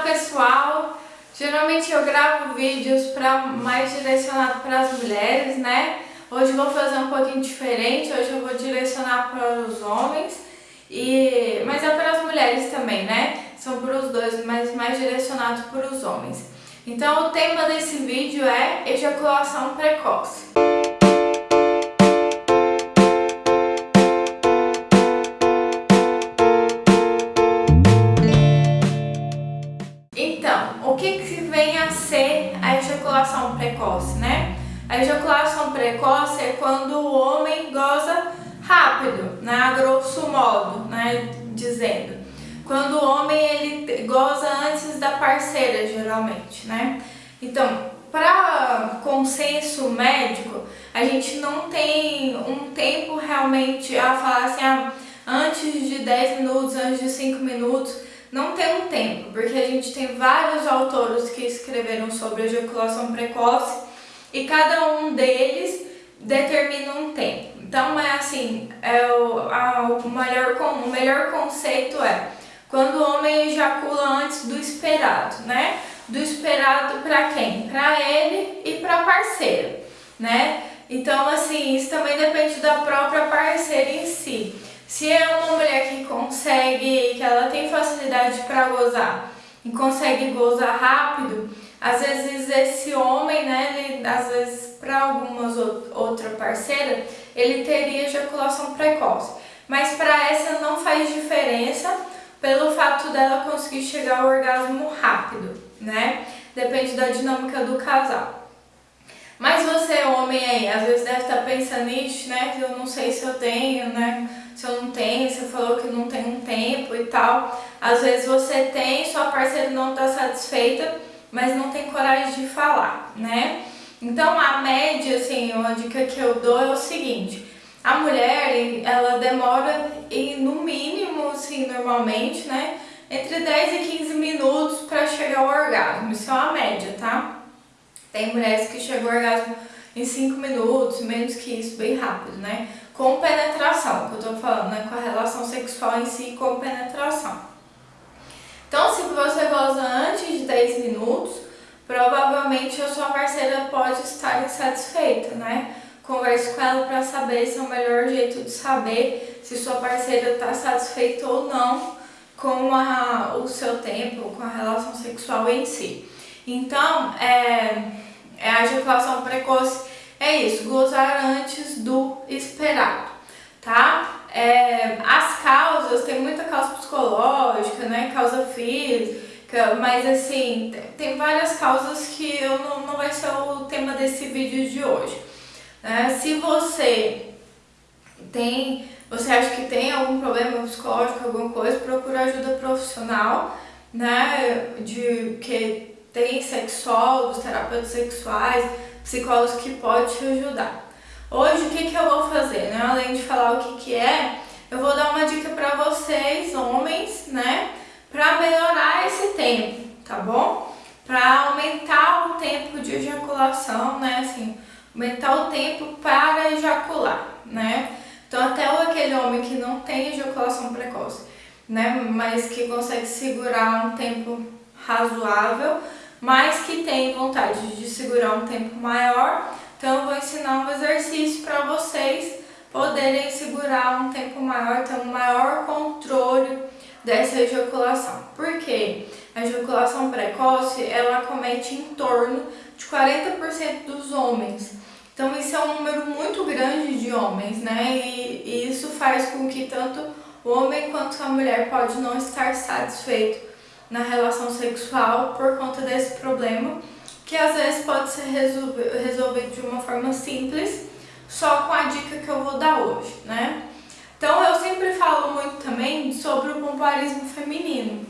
Olá pessoal! Geralmente eu gravo vídeos para mais direcionado para as mulheres, né? Hoje vou fazer um pouquinho diferente, hoje eu vou direcionar para os homens, e mas é para as mulheres também, né? São para os dois, mas mais direcionado para os homens. Então o tema desse vídeo é ejaculação precoce. Ejaculação precoce, né? A ejaculação precoce é quando o homem goza rápido, né? A grosso modo, né? Dizendo. Quando o homem ele goza antes da parceira, geralmente, né? Então, para consenso médico, a gente não tem um tempo realmente a falar assim, ah, antes de 10 minutos, antes de 5 minutos, não tem um tempo, porque a gente tem vários autores que escreveram sobre ejaculação precoce e cada um deles determina um tempo. Então é assim, é o, a, o, melhor, o melhor conceito é quando o homem ejacula antes do esperado, né? Do esperado para quem? Para ele e para a parceira, né? Então assim, isso também depende da própria parceira em si. Se é uma mulher que consegue, que ela para gozar e consegue gozar rápido, às vezes esse homem, né, ele, às vezes para algumas outra parceira, ele teria ejaculação precoce. Mas para essa não faz diferença pelo fato dela conseguir chegar ao orgasmo rápido, né? Depende da dinâmica do casal. Mas você, homem aí, às vezes deve estar pensando nisso, né? Que eu não sei se eu tenho, né? Se eu não tenho, você falou que não tem um tempo e tal. Às vezes você tem, sua parceira não está satisfeita, mas não tem coragem de falar, né? Então a média, assim, uma dica que eu dou é o seguinte, a mulher, ela demora em, no mínimo, assim, normalmente, né? Entre 10 e 15 minutos para chegar ao orgasmo, isso é uma média, tá? Tem mulheres que chegam ao orgasmo em 5 minutos, menos que isso, bem rápido, né? Com penetração, que eu tô falando, né? Com a relação sexual em si com penetração. Então, se você goza antes de 10 minutos, provavelmente a sua parceira pode estar insatisfeita, né? Converse com ela para saber se é o melhor jeito de saber se sua parceira está satisfeita ou não com a, o seu tempo, com a relação sexual em si. Então, é, é a ejaculação precoce é isso, gozar antes do esperado, tá? É, as causas, tem muita causa psicológica, né, causa física, mas assim, tem várias causas que eu não, não vai ser o tema desse vídeo de hoje. Né? Se você tem, você acha que tem algum problema psicológico, alguma coisa, procura ajuda profissional, né, de que tem sexólogos, terapeutas sexuais, psicólogos que pode te ajudar. Hoje o que, que eu vou fazer, né? Além de falar o que, que é, eu vou dar uma dica para vocês, homens, né? Para melhorar esse tempo, tá bom? Para aumentar o tempo de ejaculação, né? Assim, aumentar o tempo para ejacular, né? Então até aquele homem que não tem ejaculação precoce, né? Mas que consegue segurar um tempo razoável, mas que tem vontade de segurar um tempo maior, então eu vou ensinar um exercício para vocês poderem segurar um tempo maior, ter um maior controle dessa ejaculação. Por quê? A ejaculação precoce, ela comete em torno de 40% dos homens. Então isso é um número muito grande de homens, né? E, e isso faz com que tanto o homem quanto a mulher pode não estar satisfeito na relação sexual por conta desse problema, que às vezes pode ser resolvido de uma forma simples, só com a dica que eu vou dar hoje, né? Então eu sempre falo muito também sobre o pompoarismo feminino.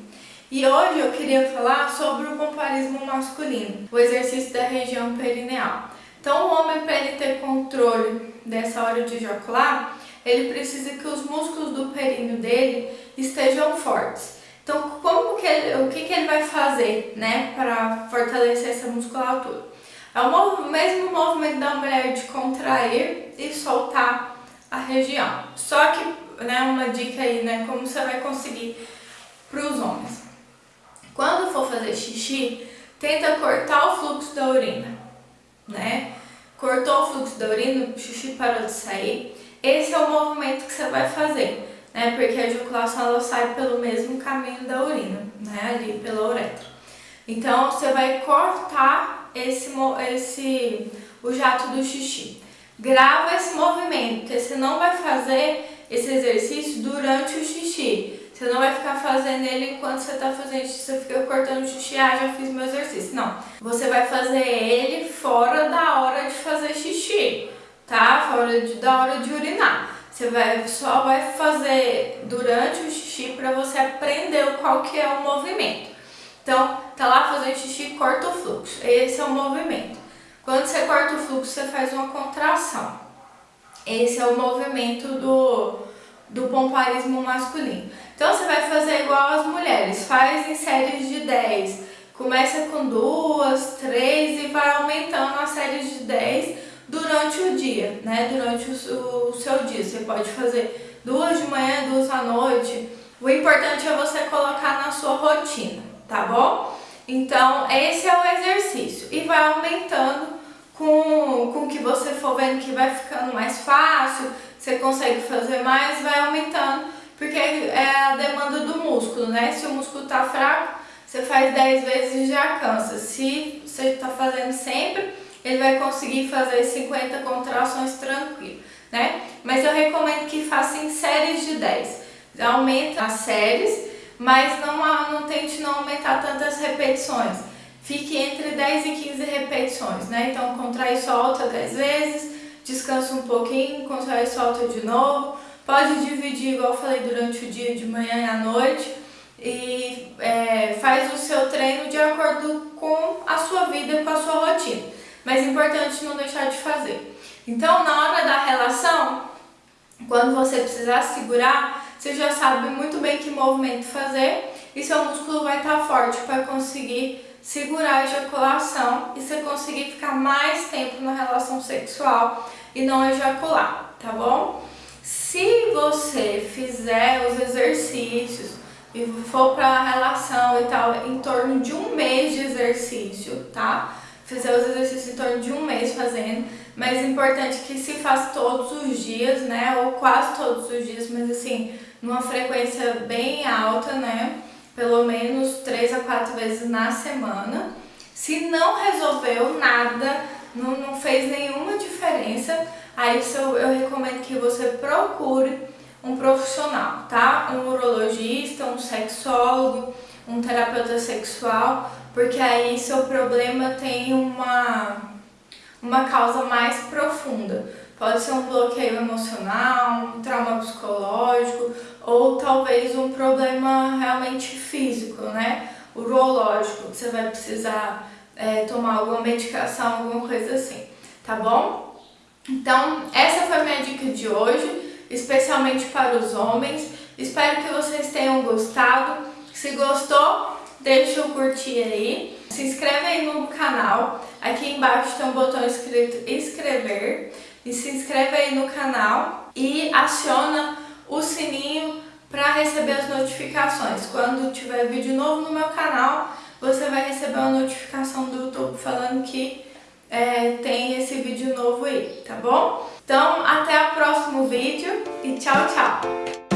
E hoje eu queria falar sobre o pompoarismo masculino, o exercício da região perineal. Então o homem, para ele ter controle dessa hora de ejacular, ele precisa que os músculos do períneo dele estejam fortes. Então, como que ele, o que, que ele vai fazer, né, para fortalecer essa musculatura? É o mesmo movimento da mulher de contrair e soltar a região. Só que, né, uma dica aí, né, como você vai conseguir para os homens. Quando for fazer xixi, tenta cortar o fluxo da urina, né? Cortou o fluxo da urina, o xixi parou de sair. Esse é o movimento que você vai fazer, né? Porque a ejaculação ela sai pelo mesmo caminho da urina, né? Ali pela uretra. Então você vai cortar esse, esse o jato do xixi. Grava esse movimento, porque você não vai fazer esse exercício durante o xixi. Você não vai ficar fazendo ele enquanto você está fazendo xixi, você fica cortando xixi, ah, já fiz meu exercício. Não, você vai fazer ele fora da hora de fazer xixi, tá? Fora de, da hora de urinar. Você vai, só vai fazer durante o xixi para você aprender qual que é o movimento. Então, tá lá fazendo xixi, corta o fluxo. Esse é o movimento. Quando você corta o fluxo, você faz uma contração. Esse é o movimento do, do pomparismo masculino. Então você vai fazer igual as mulheres, faz em séries de 10. Começa com duas, três e vai aumentando as séries de 10 durante o dia, né? Durante o, o seu dia. Você pode fazer duas de manhã, duas à noite. O importante é você colocar na sua rotina, tá bom? Então, esse é o exercício. E vai aumentando com, com que você for vendo que vai ficando mais fácil, você consegue fazer mais, vai aumentando, porque é a demanda do músculo, né? Se o músculo tá fraco, você faz 10 vezes e já cansa. Se você tá fazendo sempre, ele vai conseguir fazer 50 contrações tranquilo, né? Mas eu recomendo que faça em séries de 10. Aumenta as séries, mas não, não tente não aumentar tantas repetições fique entre 10 e 15 repetições, né? Então, contrai e solta 10 vezes, descansa um pouquinho, contrai e solta de novo. Pode dividir, igual eu falei, durante o dia, de manhã e à noite. E é, faz o seu treino de acordo com a sua vida, com a sua rotina. Mas é importante não deixar de fazer. Então, na hora da relação, quando você precisar segurar, você já sabe muito bem que movimento fazer e seu músculo vai estar forte para conseguir segurar a ejaculação e você conseguir ficar mais tempo na relação sexual e não ejacular, tá bom? Se você fizer os exercícios e for para a relação e tal, em torno de um mês de exercício, tá? Fizer os exercícios em torno de um mês fazendo, mas é importante que se faça todos os dias, né? Ou quase todos os dias, mas assim, numa frequência bem alta, né? pelo menos três a quatro vezes na semana. Se não resolveu nada, não, não fez nenhuma diferença, aí eu, eu recomendo que você procure um profissional, tá? Um urologista, um sexólogo, um terapeuta sexual, porque aí seu problema tem uma, uma causa mais profunda. Pode ser um bloqueio emocional, um trauma psicológico ou talvez um problema realmente físico, né? Urológico, que você vai precisar é, tomar alguma medicação, alguma coisa assim, tá bom? Então, essa foi a minha dica de hoje, especialmente para os homens. Espero que vocês tenham gostado. Se gostou, deixa o curtir aí. Se inscreve aí no canal. Aqui embaixo tem um botão escrito inscrever e se inscreve aí no canal e aciona o sininho para receber as notificações. Quando tiver vídeo novo no meu canal, você vai receber uma notificação do YouTube falando que é, tem esse vídeo novo aí, tá bom? Então, até o próximo vídeo e tchau, tchau!